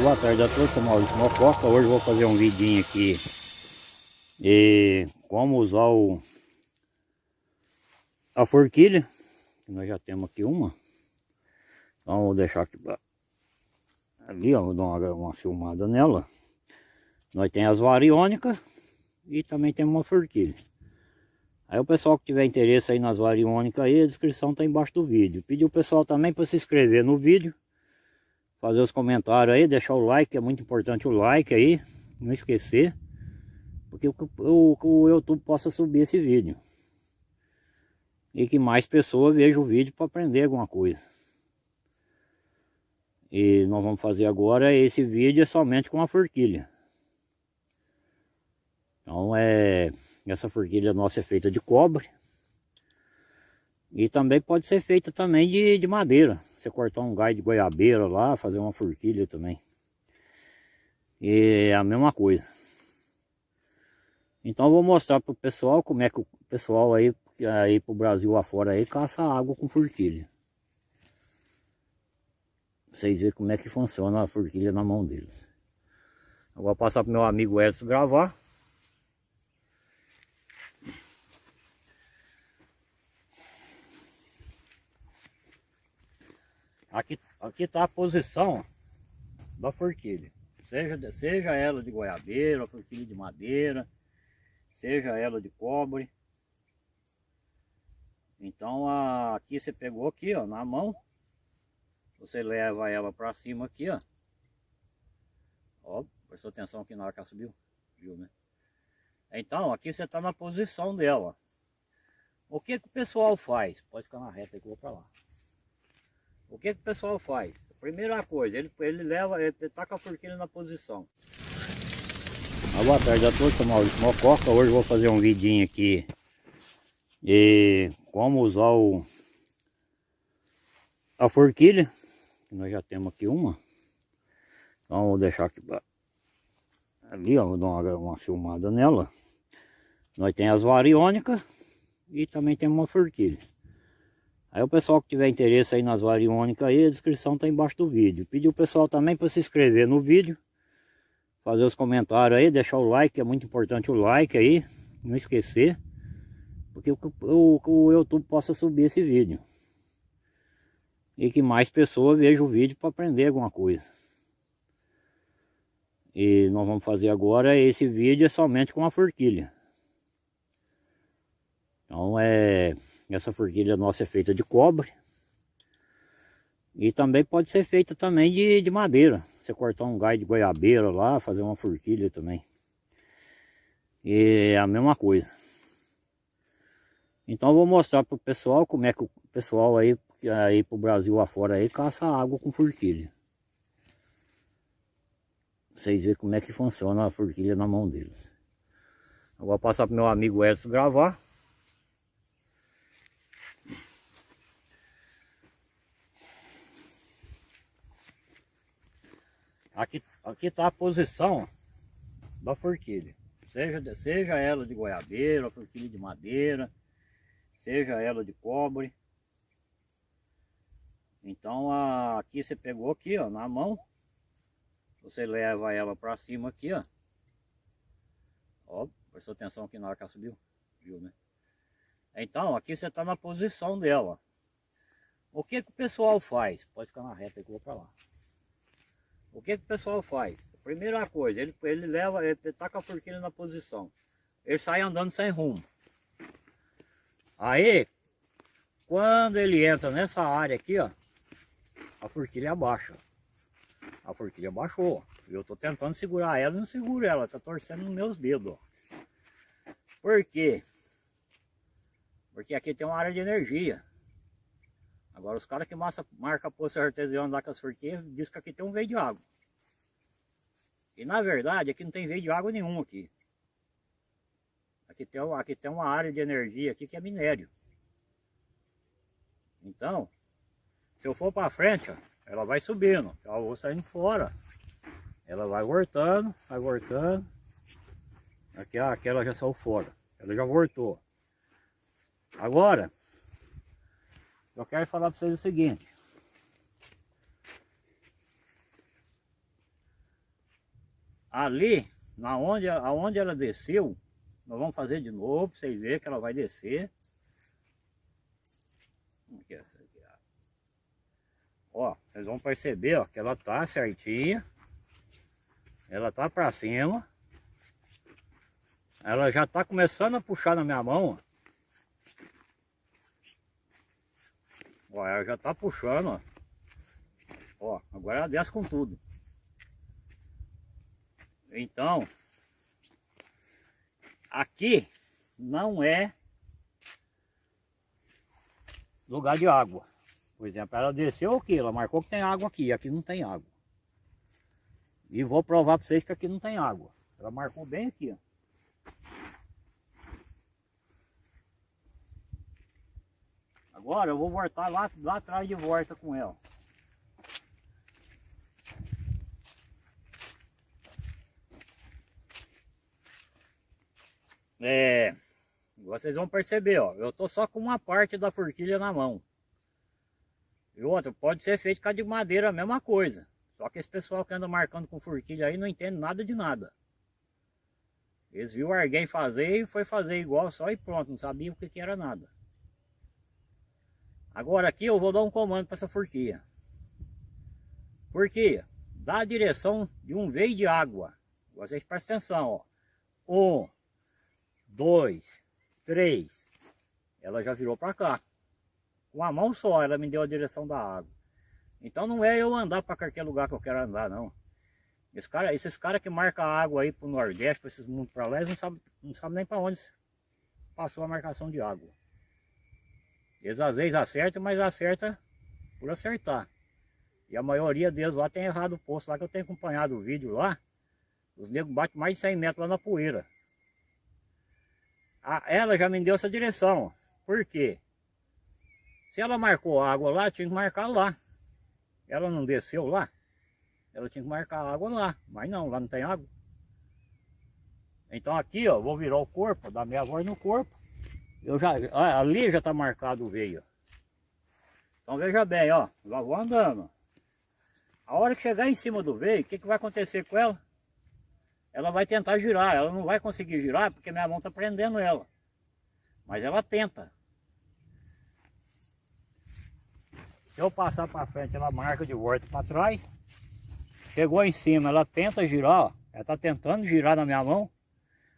boa tarde a todos, sou Maurício Mococa. Hoje vou fazer um vidinho aqui e como usar o a forquilha. Nós já temos aqui uma. Então vou deixar aqui pra... ali, ó, vou dar uma, uma filmada nela. Nós tem as variônicas e também tem uma forquilha. Aí o pessoal que tiver interesse aí nas variônicas aí, a descrição tá embaixo do vídeo. Pedi o pessoal também para se inscrever no vídeo fazer os comentários aí, deixar o like, é muito importante o like aí, não esquecer, porque o, o, YouTube possa subir esse vídeo. E que mais pessoas vejam o vídeo para aprender alguma coisa. E nós vamos fazer agora esse vídeo é somente com a forquilha. Então é essa forquilha nossa é feita de cobre. E também pode ser feita também de, de madeira. Você cortar um gai de goiabeira lá, fazer uma forquilha também. E é a mesma coisa. Então eu vou mostrar para o pessoal como é que o pessoal aí, aí pro Brasil afora aí caça água com forquilha. Vocês verem como é que funciona a forquilha na mão deles. Eu vou passar para meu amigo Edson gravar. Aqui, aqui está a posição da forquilha. Seja, seja ela de goiabeira, forquilha de madeira, seja ela de cobre. Então a, aqui você pegou aqui ó, na mão. Você leva ela para cima aqui ó. Ó, prestou atenção aqui na hora que ela subiu. Viu, né? Então aqui você está na posição dela. O que, que o pessoal faz? Pode ficar na reta que eu vou para lá. O que, que o pessoal faz? Primeira coisa, ele, ele leva, ele com a forquilha na posição. Ah, boa tarde a todos, sou Maurício Mococa. Hoje vou fazer um vidinho aqui e como usar o a forquilha. Nós já temos aqui uma. Então vou deixar aqui pra... ali, ó, vou dar uma, uma filmada nela. Nós tem as variônicas e também tem uma forquilha. Aí o pessoal que tiver interesse aí nas variônicas aí, a descrição está embaixo do vídeo. Pedi o pessoal também para se inscrever no vídeo, fazer os comentários aí, deixar o like, é muito importante o like aí, não esquecer, porque o, o, o YouTube possa subir esse vídeo. E que mais pessoas vejam o vídeo para aprender alguma coisa. E nós vamos fazer agora esse vídeo é somente com a forquilha. Então é essa forquilha nossa é feita de cobre. E também pode ser feita também de, de madeira. Você cortar um gai de goiabeira lá, fazer uma forquilha também. E é a mesma coisa. Então eu vou mostrar para o pessoal como é que o pessoal aí, aí pro Brasil afora aí caça água com forquilha. Vocês verem como é que funciona a forquilha na mão deles. Eu vou passar para meu amigo Edson gravar. Aqui aqui está a posição da forquilha. Seja, seja ela de goiabeira, forquilha de madeira, seja ela de cobre. Então a, aqui você pegou aqui ó, na mão. Você leva ela para cima aqui ó. Ó, prestou atenção aqui na hora que ela subiu. Viu, né? Então aqui você está na posição dela. O que, que o pessoal faz? Pode ficar na reta que eu vou para lá. O que, que o pessoal faz? Primeira coisa, ele, ele leva, ele com a forquilha na posição. Ele sai andando sem rumo. Aí, quando ele entra nessa área aqui, ó, a forquilha abaixa. A forquilha baixou. Eu tô tentando segurar ela não seguro ela, tá torcendo nos meus dedos, ó. Por quê? Porque aqui tem uma área de energia. Agora os caras que massa, marca poço artesiano lá com as forquinhas, diz que aqui tem um veio de água. E na verdade aqui não tem veio de água nenhum aqui. Aqui tem, aqui tem uma área de energia aqui que é minério. Então, se eu for para frente, ó, ela vai subindo. Eu vou saindo fora. Ela vai voltando, vai voltando. Aqui, aquela já saiu fora. Ela já voltou. Agora, eu quero falar para vocês o seguinte. ali, na onde, aonde ela desceu, nós vamos fazer de novo, para vocês verem que ela vai descer. É ó, vocês vão perceber, ó, que ela tá certinha. Ela tá para cima. Ela já tá começando a puxar na minha mão, ó. Ó, ela já tá puxando, ó. Ó, agora ela desce com tudo. Então, aqui não é lugar de água. Por exemplo, ela desceu aqui, ela marcou que tem água aqui, aqui não tem água. E vou provar para vocês que aqui não tem água. Ela marcou bem aqui, ó. Agora eu vou voltar lá, lá atrás de volta com ela. É, vocês vão perceber, ó, eu tô só com uma parte da forquilha na mão. E outra, pode ser feito com a de madeira, a mesma coisa. Só que esse pessoal que anda marcando com forquilha aí não entende nada de nada. Eles viram alguém fazer e foi fazer igual só e pronto, não sabia o que, que era nada. Agora aqui eu vou dar um comando para essa forquilha. Forquilha, dá a direção de um veio de água. Vocês prestem atenção, ó. Um, dois, três. Ela já virou para cá. Com a mão só ela me deu a direção da água. Então não é eu andar para qualquer lugar que eu quero andar, não. Esse cara, esses caras que marcam a água aí para o Nordeste, para esses mundos para lá, eles não sabem não sabe nem para onde passou a marcação de água. Eles às vezes acertam, mas acerta por acertar. E a maioria deles lá tem errado o posto lá, que eu tenho acompanhado o vídeo lá. Os negros batem mais de 100 metros lá na poeira a, ela já me deu essa direção. Por quê? Se ela marcou água lá, tinha que marcar lá. Ela não desceu lá, ela tinha que marcar água lá. Mas não, lá não tem água. Então aqui, ó, vou virar o corpo, dar minha voz no corpo. Eu já, ali já está marcado o veio. Então veja bem, ó, lá vou andando. A hora que chegar em cima do veio, o que, que vai acontecer com ela? ela vai tentar girar, ela não vai conseguir girar porque minha mão está prendendo ela. Mas ela tenta. Se eu passar para frente, ela marca de volta para trás. Chegou em cima, ela tenta girar, ó. ela está tentando girar na minha mão.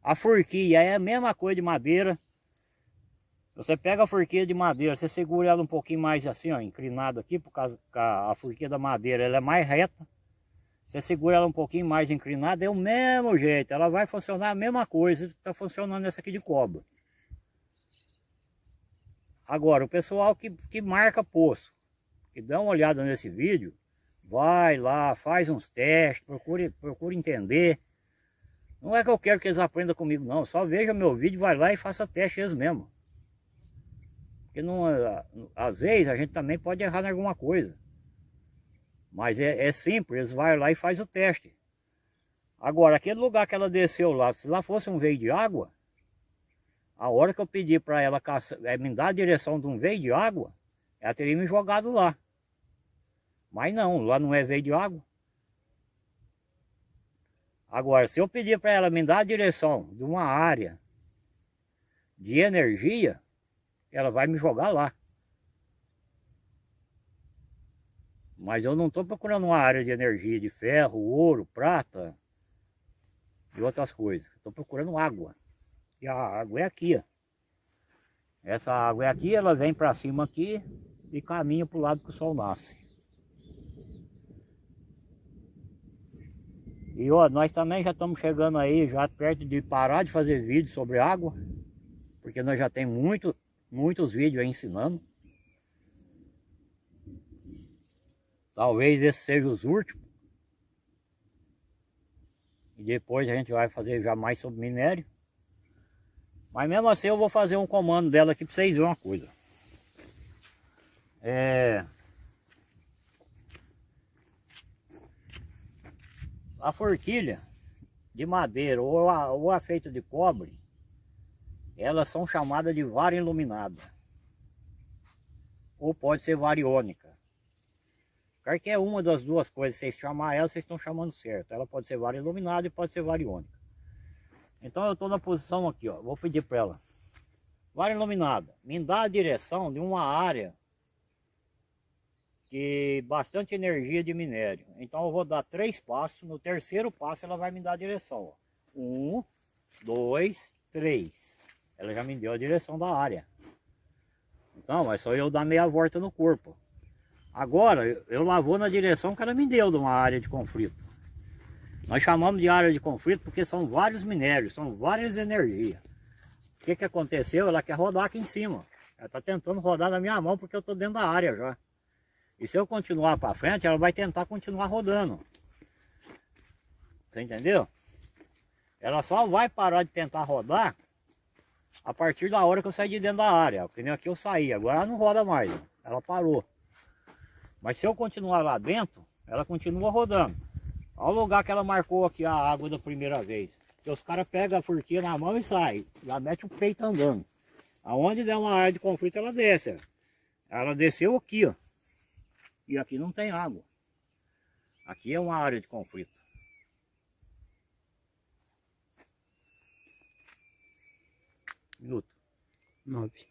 A forquilha é a mesma coisa de madeira. Você pega a forquilha de madeira, você segura ela um pouquinho mais assim, ó, inclinado aqui, por causa que a forquilha da madeira ela é mais reta. Você segura ela um pouquinho mais inclinada, é o mesmo jeito. Ela vai funcionar a mesma coisa que está funcionando essa aqui de cobre. Agora, o pessoal que, que marca poço, que dá uma olhada nesse vídeo, vai lá, faz uns testes, procure, procure entender. Não é que eu quero que eles aprendam comigo, não. Só veja meu vídeo, vai lá e faça teste eles mesmo. Porque não, às vezes a gente também pode errar em alguma coisa. Mas é, é simples, eles vão lá e faz o teste. Agora, aquele lugar que ela desceu lá, se lá fosse um veio de água, a hora que eu pedi para ela é, me dar a direção de um veio de água, ela teria me jogado lá. Mas não, lá não é veio de água. Agora, se eu pedir para ela me dar a direção de uma área de energia, ela vai me jogar lá. Mas eu não estou procurando uma área de energia de ferro, ouro, prata e outras coisas. Estou procurando água. E a água é aqui, ó. Essa água é aqui, ela vem para cima aqui e caminha para o lado que o sol nasce. E ó, nós também já estamos chegando aí, já perto de parar de fazer vídeo sobre água. Porque nós já temos muito, muitos vídeos aí ensinando. Talvez esse seja os últimos. E depois a gente vai fazer já mais sobre minério. Mas mesmo assim eu vou fazer um comando dela aqui para vocês verem uma coisa. É... A forquilha de madeira ou a, ou a feita de cobre, elas são chamadas de vara iluminada. Ou pode ser variônica. Qualquer uma das duas coisas, vocês chamar ela, vocês estão chamando certo. Ela pode ser vara iluminada e pode ser variônica. Então eu estou na posição aqui, ó. Vou pedir para ela. Vara iluminada, me dá a direção de uma área que bastante energia de minério. Então eu vou dar três passos. No terceiro passo ela vai me dar a direção. Ó. Um, dois, três. Ela já me deu a direção da área. Então, é só eu dar meia volta no corpo. Agora, eu lá vou na direção que ela me deu de uma área de conflito. Nós chamamos de área de conflito porque são vários minérios, são várias energias. O que, que aconteceu? Ela quer rodar aqui em cima. Ela está tentando rodar na minha mão porque eu estou dentro da área já. E se eu continuar para frente, ela vai tentar continuar rodando. Você entendeu? Ela só vai parar de tentar rodar a partir da hora que eu sair de dentro da área. Porque nem aqui eu saí, agora ela não roda mais. Ela parou. Mas se eu continuar lá dentro, ela continua rodando. Olha o lugar que ela marcou aqui a água da primeira vez. Os caras pegam a furquinha na mão e saem. Já mete o peito andando. Aonde der uma área de conflito, ela desce. Ela desceu aqui, ó. E aqui não tem água. Aqui é uma área de conflito. Minuto. Nove.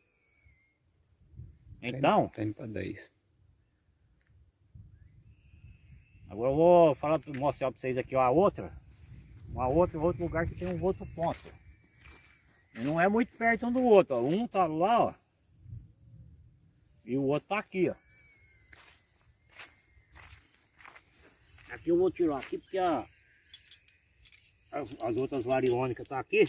Então, Tá indo pra dez. agora eu vou falar, mostrar para vocês aqui ó, a outra. Uma outra, outro lugar que tem um outro ponto. E não é muito perto um do outro, ó. Um tá lá, ó. E o outro tá aqui, ó. Aqui eu vou tirar aqui porque a, as, as outras variônicas tá aqui.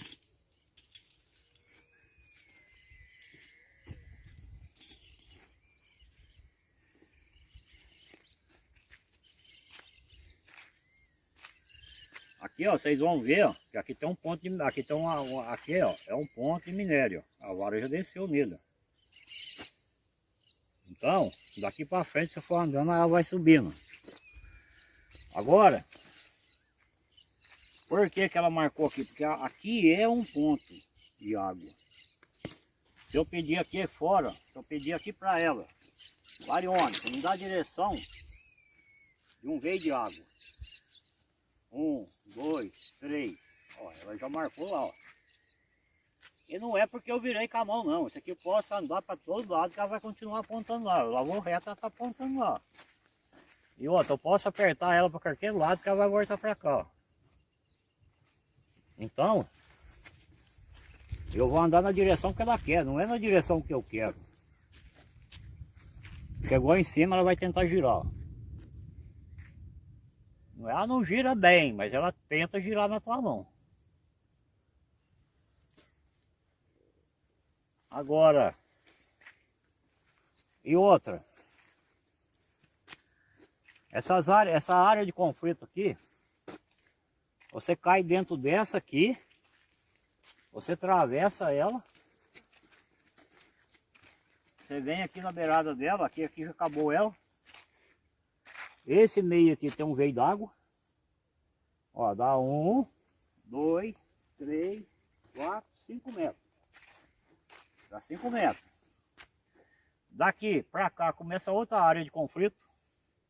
Aqui, ó, vocês vão ver, ó, que aqui tem um ponto de, aqui tem uma, uma- aqui, ó, é um ponto de minério. A vara já desceu nele. Então, daqui para frente, se for andando, ela vai subindo. Agora, por que que ela marcou aqui? Porque aqui é um ponto de água. Se eu pedir aqui fora, se eu pedir aqui para ela, Variônica, me dá a direção de um veio de água. Um, dois, três. Ó, ela já marcou lá, ó. E não é porque eu virei com a mão, não. Isso aqui eu posso andar para todos lados que ela vai continuar apontando lá. Eu lá vou reto, ela tá apontando lá. E outra, eu posso apertar ela para qualquer lado que ela vai voltar para cá, ó. Então, eu vou andar na direção que ela quer, não é na direção que eu quero. Chegou em cima, ela vai tentar girar. ó. Ela não gira bem, mas ela tenta girar na tua mão. Agora, e outra, essas áreas, essa área de conflito aqui, você cai dentro dessa aqui, você atravessa ela, você vem aqui na beirada dela, aqui, aqui já acabou ela, esse meio aqui tem um veio d'água. Ó, dá um, dois, três, quatro, cinco metros. Dá cinco metros. Daqui para cá começa outra área de conflito,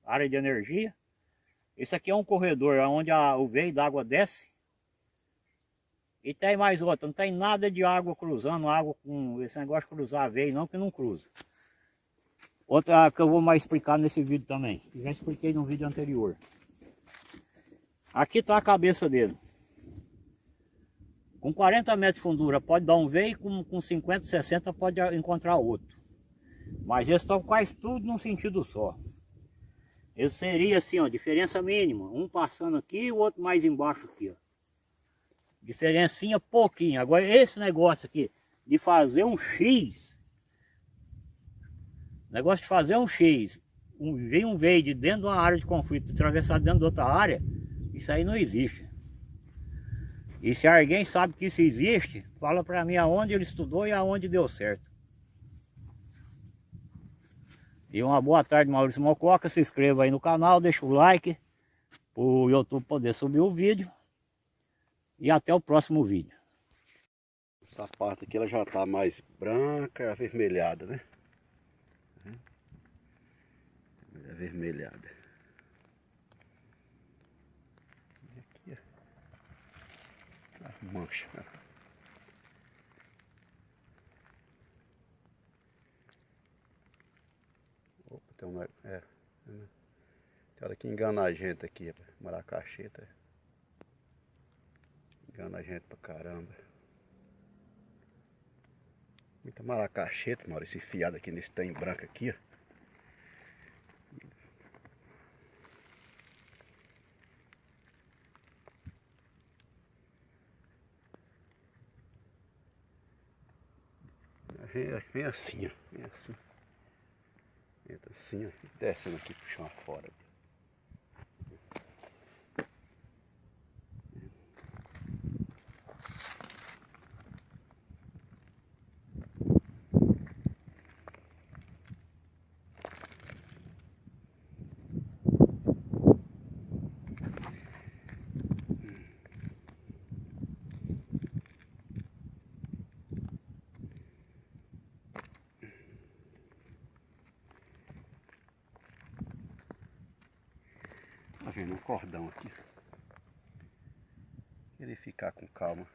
área de energia. Esse aqui é um corredor onde a, o veio d'água desce. E tem mais outra, não tem nada de água cruzando, água com esse negócio de cruzar veio não, que não cruza. Outra que eu vou mais explicar nesse vídeo também. Já expliquei no vídeo anterior. Aqui está a cabeça dele. Com 40 metros de fundura pode dar um veio, com, com 50, 60 pode encontrar outro. Mas eles estão quase tudo num sentido só. Eles seria assim, ó, diferença mínima. Um passando aqui e o outro mais embaixo aqui, ó. Diferencinha pouquinho. Agora esse negócio aqui de fazer um X Negócio de fazer um X, um, vem um veio de dentro de uma área de conflito, atravessar dentro de outra área, isso aí não existe. E se alguém sabe que isso existe, fala para mim aonde ele estudou e aonde deu certo. E uma boa tarde, Maurício Mococa. Se inscreva aí no canal, deixa o like para o YouTube poder subir o vídeo. E até o próximo vídeo. Essa parte aqui ela já tá mais branca, avermelhada, né? avermelhada. E aqui, ó, tá a mancha. Né? Opa, tem uma... É, né? tem hora que engana a gente aqui, maracacheta. Tá? Engana a gente pra caramba. Muita maracacheta, Maurício, fiado aqui nesse trem branco aqui, ó. Vem, assim, ó. Vem assim. Entra assim, ó. Descendo aqui pro chão afora. Tá um cordão aqui. Ele ficar com calma.